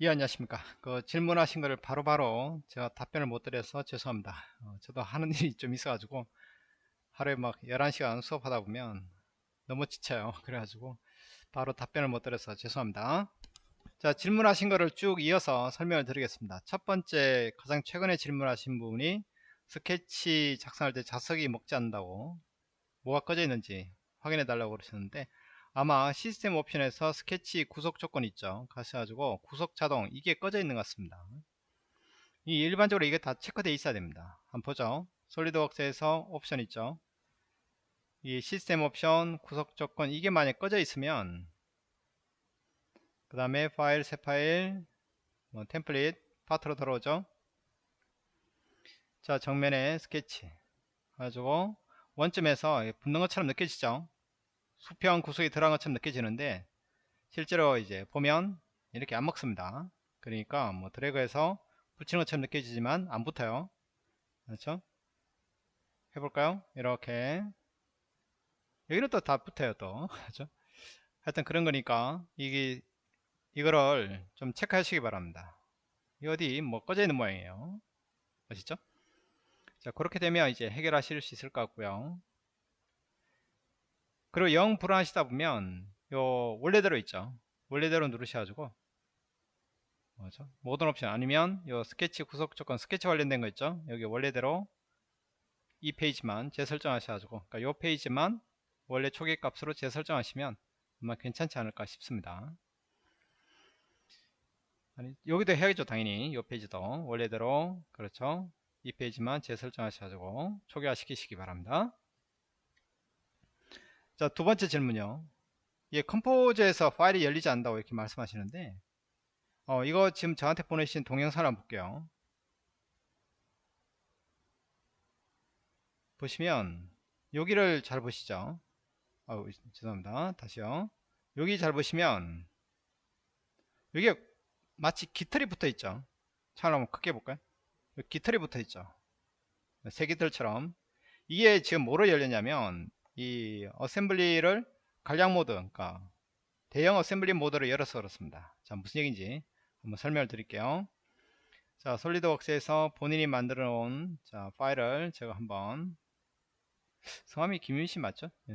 예 안녕하십니까. 그 질문하신 거를 바로 바로 제가 답변을 못 드려서 죄송합니다. 어, 저도 하는 일이 좀 있어 가지고 하루에 막 11시간 수업하다 보면 너무 지쳐요. 그래 가지고 바로 답변을 못 드려서 죄송합니다. 자 질문하신 거를 쭉 이어서 설명을 드리겠습니다. 첫 번째 가장 최근에 질문하신 분이 스케치 작성할 때 자석이 먹지 않는다고 뭐가 꺼져 있는지 확인해 달라고 그러셨는데 아마 시스템 옵션에서 스케치 구속 조건 있죠. 가셔가지고 구속 자동 이게 꺼져 있는 것 같습니다. 이 일반적으로 이게 다 체크되어 있어야 됩니다. 한번 보죠. 솔리드웍스에서 옵션 있죠. 이 시스템 옵션 구속 조건 이게 만약 꺼져 있으면 그 다음에 파일 새 파일 뭐 template 파트로 들어오죠. 자 정면에 스케치. 가지고 원점에서 붙는 것처럼 느껴지죠 수평 구속이 들어간 것처럼 느껴지는데 실제로 이제 보면 이렇게 안 먹습니다. 그러니까 뭐 드래그해서 붙이는 것처럼 느껴지지만 안 붙어요. 그렇죠? 해볼까요? 이렇게. 여기는 또 다 붙어요 또. 그렇죠? 하여튼 그런 거니까 이게 이거를 좀 체크하시기 바랍니다. 이 어디 뭐 꺼져 있는 모양이에요. 아시죠? 자 그렇게 되면 이제 해결하실 수 있을 것 같고요 그리고 영 불안하시다 보면 요 원래대로 있죠. 원래대로 누르셔가지고 뭐죠? 모든 옵션 아니면 요 스케치 구속 조건 스케치 관련된 거 있죠? 여기 원래대로 이 페이지만 재설정하셔가지고 그러니까 요 페이지만 원래 초기 값으로 재설정하시면 아마 괜찮지 않을까 싶습니다. 아니 여기도 해야겠죠 당연히. 요 페이지도. 원래대로. 그렇죠? 이 페이지만 재설정하셔가지고 초기화 시키시기 바랍니다 자, 두 번째 질문요. 이 컴포즈에서 파일이 열리지 않는다고 이렇게 말씀하시는데, 어, 이거 지금 저한테 보내신 동영상을 한번 볼게요. 보시면, 여기를 잘 보시죠. 아 죄송합니다. 다시요. 여기 잘 보시면, 여기 마치 깃털이 붙어 있죠. 자 한번 크게 볼까요? 깃털이 붙어 있죠. 새깃털처럼. 이게 지금 뭐로 열렸냐면, 이 assembly를 간략 모드 그러니까 대형 assembly 모드를 열어서 그렇습니다. 자 무슨 얘기인지 한번 설명을 드릴게요. 자 솔리드웍스에서 본인이 만들어 놓은 자 파일을 제가 한번 성함이 김윤씨 맞죠? 네.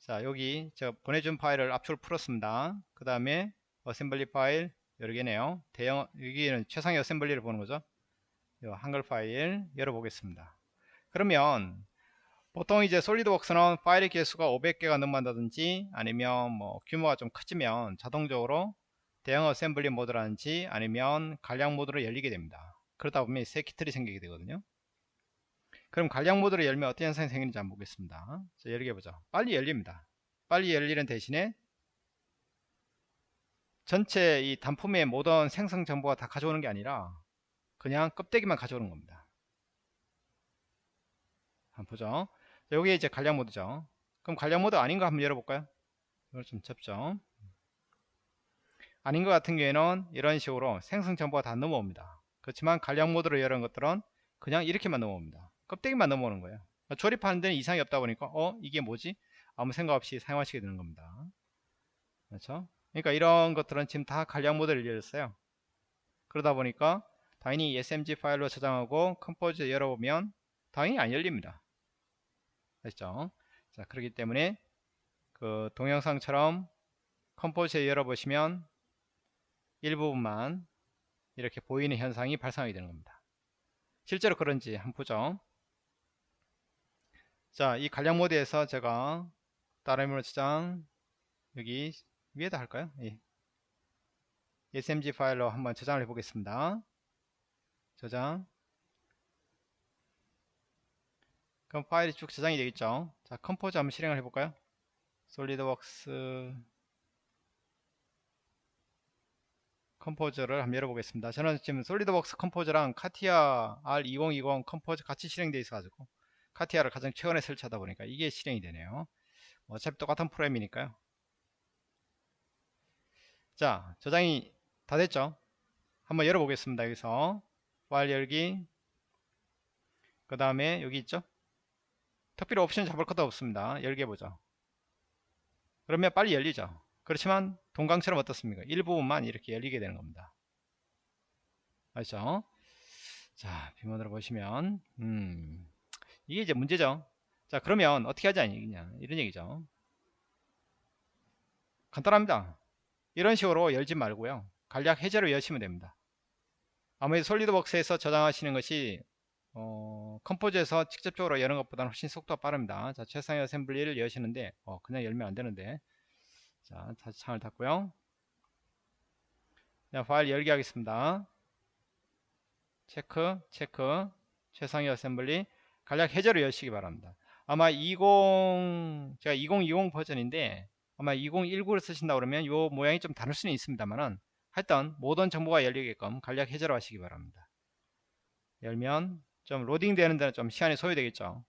자 여기 제가 보내준 파일을 압축을 풀었습니다. 그 다음에 assembly 파일 여러 개네요. 대형 여기는 최상위 assembly를 보는 거죠? 한글 파일 열어보겠습니다. 그러면 보통 이제 솔리드웍스는 파일의 개수가 500개가 넘어간다든지 아니면 뭐 규모가 좀 커지면 자동적으로 대형 assembly 모드라든지 아니면 간략 모드로 열리게 됩니다. 그러다 보면 새 깃털이 생기게 되거든요. 그럼 간략 모드로 열면 어떤 현상이 생기는지 한번 보겠습니다. 자, 열게 보죠. 빨리 열립니다. 빨리 열리는 대신에 전체 이 단품의 모든 생성 정보가 다 가져오는 게 아니라 그냥 껍데기만 가져오는 겁니다. 한번 보죠. 여기에 이제 간략 모드죠. 그럼 간략 모드 아닌 거 한번 열어볼까요? 이걸 좀 접죠. 아닌 것 같은 경우에는 이런 식으로 생성 정보가 다 넘어옵니다. 그렇지만 간략 모드로 열은 것들은 그냥 이렇게만 넘어옵니다. 껍데기만 넘어오는 거예요. 조립하는 데는 이상이 없다 보니까 어 이게 뭐지? 아무 생각 없이 사용하시게 되는 겁니다. 그렇죠? 그러니까 이런 것들은 지금 다 간략 모드를 열었어요. 그러다 보니까 당연히 SMG 파일로 저장하고 Composer 열어보면 당연히 안 열립니다. 아시죠? 자, 그렇기 때문에 그 동영상처럼 Composer에 열어보시면 일부분만 이렇게 보이는 현상이 발생하게 되는 겁니다. 실제로 그런지 한번 보죠. 자, 이 간략 모드에서 제가 다른 이름으로 저장 여기 위에다 할까요? 예. SMG 파일로 한번 저장을 해 보겠습니다. 저장 그럼 파일이 쭉 저장이 되겠죠? 자 Composer 한번 실행을 해볼까요? SolidWorks Composer를 한번 열어보겠습니다. 저는 지금 솔리드웍스 컴포즈랑 카티아 R2020 컴포즈 같이 실행되어 있어 가지고 CATIA를 가장 최근에 설치하다 보니까 이게 실행이 되네요. 뭐 어차피 똑같은 프로그램이니까요. 자 저장이 다 됐죠? 한번 열어보겠습니다 여기서. 파일 열기. 그 다음에 여기 있죠 특별히 옵션 잡을 것도 없습니다. 열게 보죠. 그러면 빨리 열리죠. 그렇지만 동강처럼 어떻습니까? 일부분만 이렇게 열리게 되는 겁니다. 아시죠? 자, 비문으로 보시면, 음, 이게 이제 문제죠. 자, 그러면 어떻게 하지 않냐. 이런 얘기죠. 간단합니다. 이런 식으로 열지 말고요. 간략 해제로 여시면 됩니다. 아무래도 솔리드웍스에서 저장하시는 것이 어, Composer에서 직접적으로 여는 것보다는 훨씬 속도가 빠릅니다. 자, 최상위 assembly를 여시는데 어, 그냥 열면 안 되는데 자, 다시 창을 닫고요. 자, 파일 열기 하겠습니다. 체크, 체크, 최상위 assembly 간략 해제로 여시기 바랍니다. 아마 20 제가 2020 버전인데 아마 2019를 쓰신다 그러면 요 모양이 좀 다를 수는 있습니다만은 하여튼 모든 정보가 열리게끔 간략 해제로 하시기 바랍니다. 열면 좀 로딩 되는 데는 좀 시간이 소요되겠죠.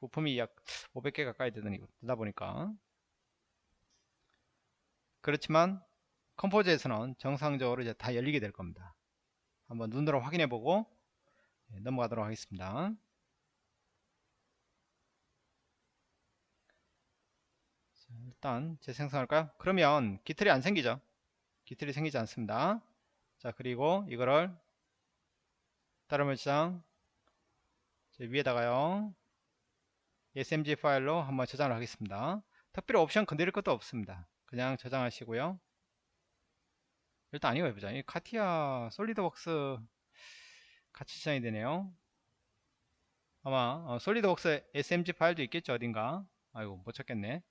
부품이 약 500개 가까이 되다 보니까 그렇지만 컴포즈에서는 정상적으로 이제 다 열리게 될 겁니다. 한번 눈으로 확인해 보고 네, 넘어가도록 하겠습니다. 자, 일단 재생성할까요? 그러면 기틀이 안 생기죠. 기틀이 생기지 않습니다. 자 그리고 이거를 다른 물장 위에다가요 smg 파일로 한번 저장을 하겠습니다. 특별히 옵션 건드릴 것도 없습니다. 그냥 저장하시고요. 일단 아니고 해보자. 이 카티아 솔리드웍스 같이 저장이 되네요. 아마 어, 솔리드웍스 smg 파일도 있겠죠 어딘가. 아이고 못 찾겠네.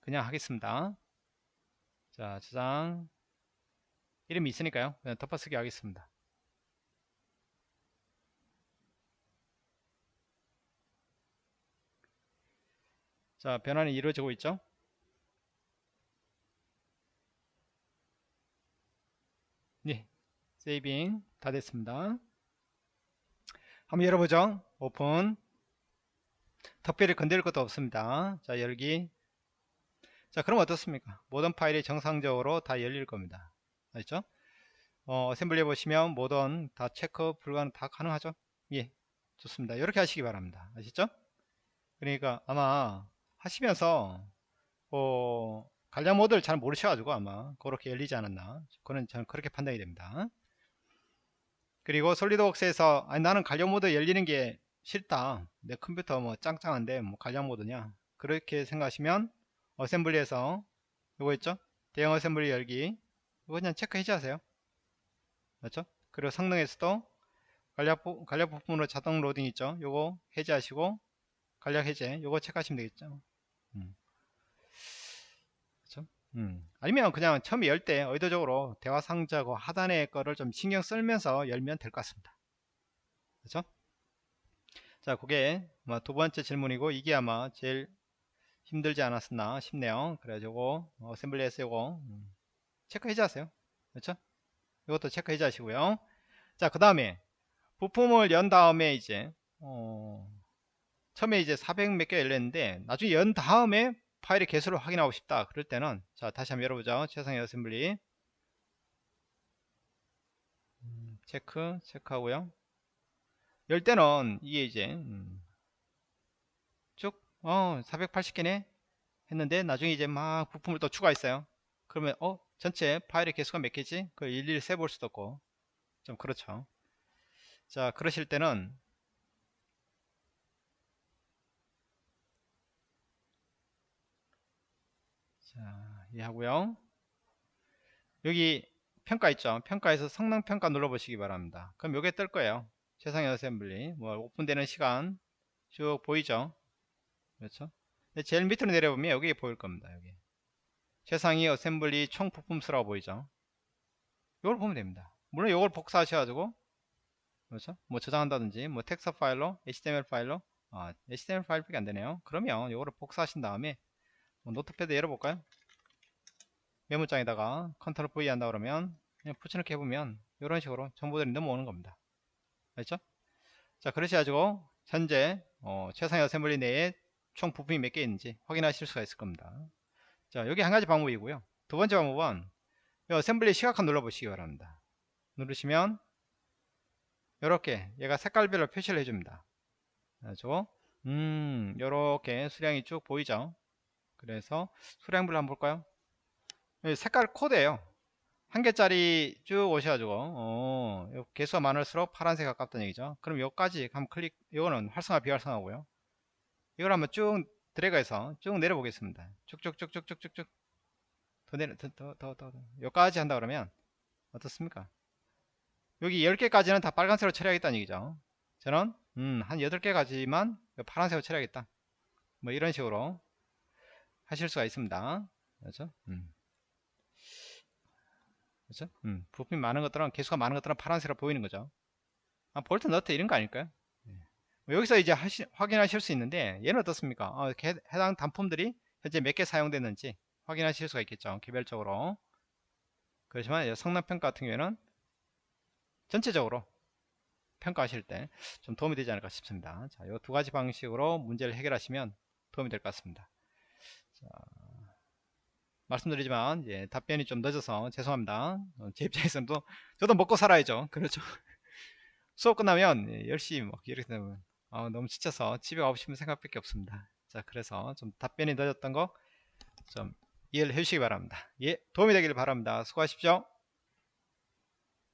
그냥 하겠습니다. 자 저장 이름이 있으니까요. 그냥 덮어쓰기 하겠습니다. 자 변환이 이루어지고 있죠. 네, 세이빙 다 됐습니다. 한번 열어보죠. 오픈. 특별히 건드릴 것도 없습니다. 자, 열기. 자, 그럼 어떻습니까? 모든 파일이 정상적으로 다 열릴 겁니다. 아시죠? 어, assembly 보시면 모든 다 체크 불가능 다 가능하죠? 예, 좋습니다. 이렇게 하시기 바랍니다. 아시죠? 그러니까 아마 하시면서 어, 간략 모드를 잘 모르셔가지고 아마 그렇게 열리지 않았나. 그는 저는 그렇게 판단이 됩니다. 그리고 SolidWorks에서 아니 나는 간략 모드 열리는 게 싫다. 내 컴퓨터 뭐 짱짱한데 뭐 간략 모드냐. 그렇게 생각하시면 assembly에서 이거 있죠? 대형 assembly 열기. 이거 그냥 체크 해제하세요. 맞죠? 그리고 성능에서도 간략, 부품으로 자동 로딩 있죠? 요거 해제하시고 간략 해제 요거 체크하시면 되겠죠 음. 음. 아니면 그냥 처음에 열 때 의도적으로 대화 상자 그 하단의 거를 좀 신경 쓰면서 열면 될 것 같습니다. 그렇죠? 자, 그게 두 번째 질문이고 이게 아마 제일 힘들지 않았었나 싶네요. 그래가지고 assembly에서 이거 음, 체크 해제 하세요. 그렇죠? 이것도 체크 해제 하시고요. 자, 그 다음에 부품을 연 다음에 이제 어, 처음에 이제 400 몇 개 열렸는데 나중에 연 다음에 파일의 개수를 확인하고 싶다. 그럴 때는 자 다시 한번 열어보죠. 최상위 assembly. 음, 체크 체크하고요. 열 때는 이게 이제 음, 쭉 어, 480개네? 했는데 나중에 이제 막 부품을 또 추가했어요. 그러면 어 전체 파일의 개수가 몇 개지? 그걸 일일이 세볼 수도 없고. 좀 그렇죠. 자 그러실 때는 자, 이해하고요. 여기 평가 있죠. 평가에서 성능 평가 눌러보시기 바랍니다. 그럼 요게 뜰 거예요. 최상위 assembly. 뭐 오픈되는 시간 쭉 보이죠. 그렇죠. 제일 밑으로 내려보면 여기 보일 겁니다. 여기 최상위 assembly 총 부품 수라고 보이죠. 이걸 보면 됩니다. 물론 이걸 복사하셔가지고 그렇죠. 뭐 저장한다든지 뭐 텍스트 파일로 HTML 파일로 아, HTML 파일밖에 안 되네요. 그러면 이거를 복사하신 다음에 뭐 notepad 열어볼까요? 메모장에다가 컨트롤 V 한다 그러면 그냥 붙여넣기 해보면 이런 식으로 정보들이 넘어오는 겁니다. 알죠? 자 그러셔가지고 현재 어, 최상위 assembly 내에 총 부품이 몇 개 있는지 확인하실 수가 있을 겁니다. 자 여기 한 가지 방법이고요. 두 번째 방법은 이 assembly 시각화 눌러보시기 바랍니다. 누르시면 이렇게 얘가 색깔별로 표시를 해줍니다. 그래서 음 이렇게 수량이 쭉 보이죠? 그래서 수량별로 한번 볼까요? 색깔 코드예요. 한 개짜리 쭉 오셔가지고 어, 요 개수가 많을수록 파란색 가깝다는 얘기죠. 그럼 여기까지 한번 클릭 이거는 활성화 비활성화고요. 이걸 한번 쭉 드래그해서 쭉 내려보겠습니다. 쭉쭉쭉쭉쭉쭉쭉. 더 내려 더더더 더, 더. 여기까지 한다 그러면 어떻습니까? 여기 10개까지는 다 빨간색으로 처리하겠다는 얘기죠. 저는 음, 한 8개까지만 파란색으로 처리하겠다. 뭐 이런 식으로 하실 수가 있습니다 그렇죠 음. 그렇죠? 음, 부품이 많은 것들은 개수가 많은 것들은 파란색으로 보이는 거죠. 아, 볼트 너트 이런 거 아닐까요? 뭐 여기서 이제 하시, 확인하실 수 있는데 얘는 어떻습니까? 어, 개, 해당 단품들이 현재 몇 개 사용됐는지 확인하실 수가 있겠죠. 개별적으로. 그렇지만 성능평가 같은 경우에는 전체적으로 평가하실 때 좀 도움이 되지 않을까 싶습니다. 자, 이 두 가지 방식으로 문제를 해결하시면 도움이 될 것 같습니다. 자, 말씀드리지만 예, 답변이 좀 늦어서 죄송합니다. 어, 제 입장에서는 또 저도 먹고 살아야죠. 그렇죠. 수업 끝나면 예, 10시 뭐 이렇게 되면 어, 너무 지쳐서 집에 가고 싶은 생각밖에 없습니다. 자 그래서 좀 답변이 늦었던 거 좀 이해를 해주시기 바랍니다. 예 도움이 되길 바랍니다. 수고하십시오.